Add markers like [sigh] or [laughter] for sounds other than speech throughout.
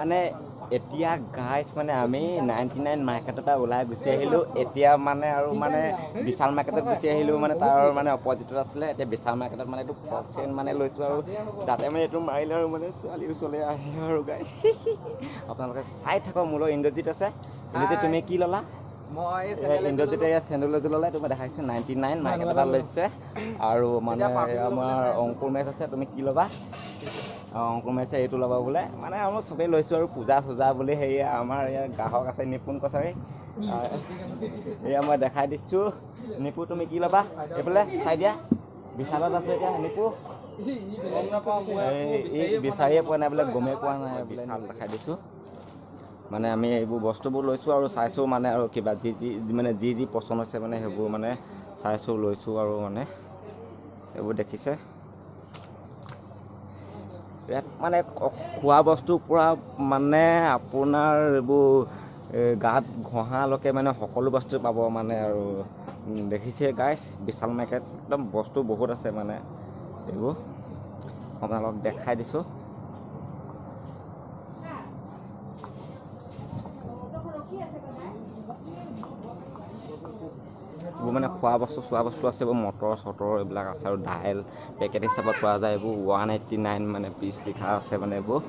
মানে এতিয়া গাইজ মানে আমি নাইণ্টি নাইন মাৰ্কেটৰ পৰা ওলাই গুচি আহিলোঁ। এতিয়া মানে আৰু মানে বিশাল মাৰ্কেটত গুচি আহিলোঁ মানে তাৰ মানে অপজিটত আছিলে। এতিয়া বিশাল মাৰ্কেটত মানে এইটো ফ্ৰক চেন মানে লৈছোঁ আৰু। তাতে মানে এইটো মাৰিলে আৰু মানে ছোৱালী ওচৰলৈ আহে আৰু গাইজ [laughs] আপোনালোকে চাই থাকক মোলৈ ইন্দ্ৰজিত আছে। ইন্দ্ৰজিত তুমি কি ল'লা? মই ইন্দ্ৰজিতে এয়া চেণ্ডেল এযোৰ ল'লে দেখাইছোঁ। নাইণ্টি নাইন মাৰ্কেট এটা লৈছে। আৰু মানে আমাৰ অংকুৰ মেচ আছে তুমি কি ল'বা? অংকুৰ মেচে এইটো ল'বা বোলে। মানে আমাৰ চবেই লৈছোঁ আৰু পূজা চূজা বুলি হেৰি আমাৰ ইয়াৰ গ্ৰাহক আছে নিপুণ কছাৰী। এয়া মই দেখাই দিছোঁ। নিপু তুমি কি ল'বা? এইফালে চাই দিয়া। বিশালত আছোঁ এতিয়া নিপু। এই বিচাৰিয়ে পোৱা নাই বোলে গমেই পোৱা নাই বিশাল দেখাই দিছোঁ। মানে আমি এইবোৰ বস্তুবোৰ লৈছোঁ আৰু চাইছোঁ মানে আৰু কিবা যি যি মানে যি যি পচন্দ হৈছে মানে সেইবোৰ মানে চাইছোঁ লৈছোঁ আৰু মানে। এইবোৰ দেখিছে। ইয়াত মানে খোৱা বস্তুৰ পৰা মানে আপোনাৰ এইবোৰ গাত ঘঁহালৈকে মানে সকলো বস্তু পাব মানে আৰু দেখিছে গাইছ বিশাল মাৰ্কেট একদম বস্তু বহুত আছে মানে এইবোৰ। আপোনালোকক দেখাই দিছোঁ। এইবোৰ মানে খোৱা বস্তু চোৱা বস্তু আছে এইবোৰ মটৰ চটৰ এইবিলাক আছে আৰু দাইল পেকেট হিচাপত পোৱা যায় এইবোৰ ওৱান এইট্টি নাইন মানে পিচ লিখা আছে মানে এইবোৰ।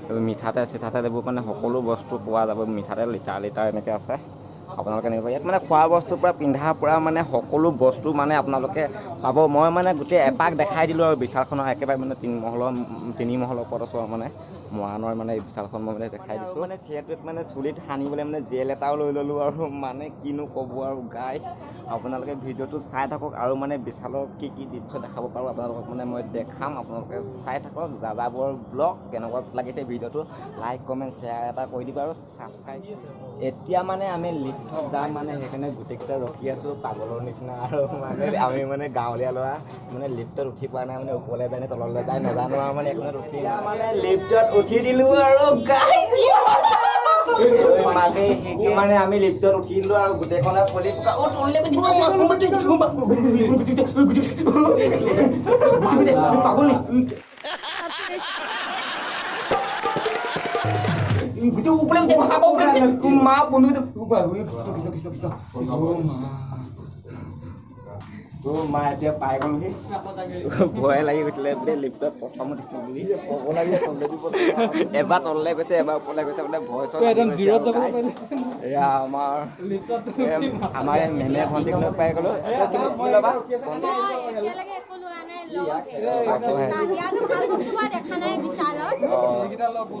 এইবোৰ মিঠাতেল চিঠাতেল এইবোৰ মানে সকলো বস্তু পোৱা যাব মিঠাতেল লিটাৰ লিটাৰ এনেকৈ আছে। আপোনালোকে নিব ইয়াত মানে খোৱা বস্তুৰ পৰা পিন্ধাৰ পৰা মানে সকলো বস্তু মানে আপোনালোকে পাব। মই মানে গোটেই এপাক দেখাই দিলোঁ আৰু বিশালখনৰ একেবাৰে মানে তিনি মহলৰ তিনি মহলৰ ওপৰত আছোঁ আৰু মানে। মৰাণৰ মানে বিশালখন মই মানে দেখাই দিছোঁ। মানে চিয়াৰটোত মানে চুলিত সানিবলৈ মানে জেল এটাও লৈ ল'লোঁ আৰু মানে কিনো ক'ব আৰু গাইছ আপোনালোকে ভিডিঅ'টো চাই থাকক আৰু মানে বিশালৰ কি কি দৃশ্য দেখাব পাৰোঁ আপোনালোকক মানে মই দেখাম আপোনালোকে চাই থাকক যাযাবৰ ব্লগ কেনেকুৱা লাগিছে ভিডিঅ'টো লাইক কমেণ্ট শ্বেয়াৰ এটা কৰি দিবা আৰু ছাবস্ক্ৰাইব এতিয়া মানে আমি লিফ্টত যাম মানে সেইকাৰণে গোটেইকেইটা ৰখি আছোঁ পাগলৰ নিচিনা আৰু মানে আমি মানে গাঁৱলীয়া ল'ৰা মানে লিফ্টত উঠি পোৱা নাই মানে ওপৰলৈ যায় নে তললৈ যায় নাজানো আৰু মানে একোনে ৰখি মানে লিফ্টত উঠি দিলোঁ আৰু। মানে আমি লিফ্টত দিলোঁ আৰু গোটেইখনে পলি পকা অ' তললৈ গুচি গ'ল, পাগল গুচি গ'ল, পাগল নি? গুচি ওপৰলৈ গুচি গ'ল, আকৌ ওপৰলৈ গুচি গ'ল। মা বন্ধু কৃষ্ণ কৃষ্ণ কৃষ্ণ মা এতিয়া পাই গ'লোহি ভয় লাগি গৈছিলে বোলে লিফ্টত প্ৰথম উঠিছোঁ বুলি এবাৰ তললৈ গৈছে এবাৰ ওপৰলৈ গৈছে বোলে ভয় চয় লাগি। এয়া আমাৰ মেমে ভণ্টিক লৈ পাই গ'লো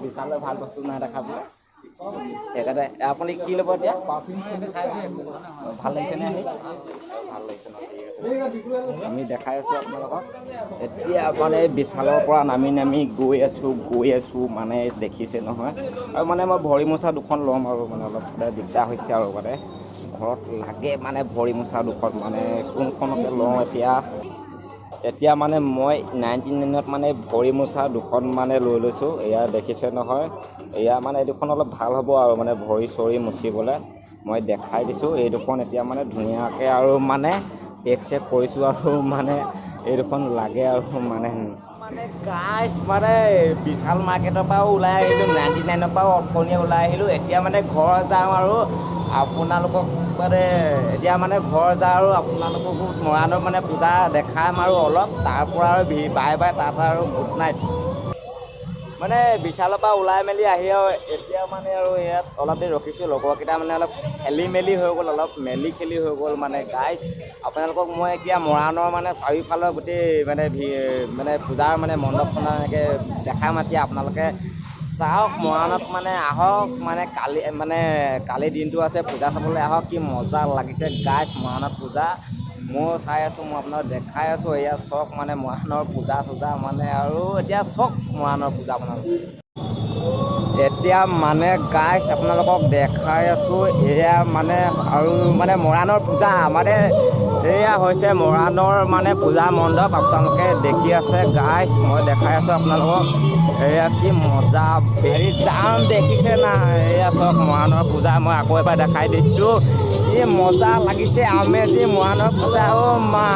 বিশালৰ ভাল বস্তু নাই দেখা বোলে সেইকাৰণে আপুনি কি ল'ব এতিয়া? ভাল লাগিছে নে? আহি ভাল লাগিছে ন ঠিক আছে। আমি দেখাই আছোঁ আপোনালোকক। এতিয়া মানে বিশালৰ পৰা নামি নামি গৈ আছোঁ গৈ আছোঁ মানে দেখিছে নহয়। আৰু মানে মই ভৰি মোচা দুখন ল'ম আৰু মানে অলপ দিগদাৰ হৈছে আৰু মানে। ঘৰত লাগে মানে ভৰি মোচা দুখন মানে কোনখনকে লওঁ এতিয়া? এতিয়া মানে মই নাইনটি নাইনত মানে ভৰি মোচা দুখন মানে লৈ লৈছোঁ এয়া দেখিছে নহয়। এয়া মানে এই দুখন অলপ ভাল হ'ব আৰু মানে ভৰি চৰি মুচিবলৈ। মই দেখাই দিছোঁ এই দুখন এতিয়া মানে ধুনীয়াকৈ আৰু মানে পেক চেক কৰিছোঁ আৰু মানে এই দুখন লাগে আৰু মানে। মানে গাইছ মানে বিশাল মাৰ্কেটৰ পৰাও ওলাই আহিলোঁ নাইণ্টি নাইনৰ পৰাও অথনিয়ে ওলাই আহিলোঁ। এতিয়া মানে ঘৰ যাওঁ আৰু আপোনালোকক মানে এতিয়া মানে ঘৰ যাওঁ আৰু আপোনালোককো মৰাণৰ মানে পূজা দেখাম আৰু অলপ তাৰ পৰা আৰু বাই বাই তাত আৰু গুড নাইট মানে বিশালৰ পৰা ওলাই মেলি আহি আৰু এতিয়া মানে আৰু ইয়াত অলপ দেৰি ৰখিছোঁ লগৰকেইটা মানে অলপ খেলি মেলি হৈ গ'ল অলপ মেলি খেলি হৈ গ'ল মানে। গাইজ আপোনালোকক মই এতিয়া মৰাণৰ মানে চাৰিওফালৰ গোটেই মানে মানে পূজাৰ মানে মণ্ডপ চণ্ডপ এনেকৈ দেখাম এতিয়া আপোনালোকে। চাওক মৰাণত মানে আহক মানে কালি মানে কালি দিনটো আছে পূজা চাবলৈ আহক কি মজা লাগিছে। গাইজ মৰাণত পূজা মই চাই আছোঁ মই আপোনাক দেখাই আছোঁ এয়া চক মানে মৰাণৰ পূজা চূজা মানে আৰু এতিয়া চক মৰাণৰ পূজা আপোনালোকে এতিয়া মানে গাইছ আপোনালোকক দেখাই আছোঁ এয়া মানে আৰু মানে মৰাণৰ পূজা মানে এয়া হৈছে মৰাণৰ মানে পূজা মণ্ডপ আপোনালোকে দেখি আছে। গাইছ মই দেখাই আছোঁ আপোনালোকক। এয়া কি মজা হেৰি যাম দেখিছে না এয়া চব মৰাণৰ পূজা মই আকৌ এবাৰ দেখাই দিছোঁ। এই মজা লাগিছে আমেজি মৰাণৰ পূজা অ' মা।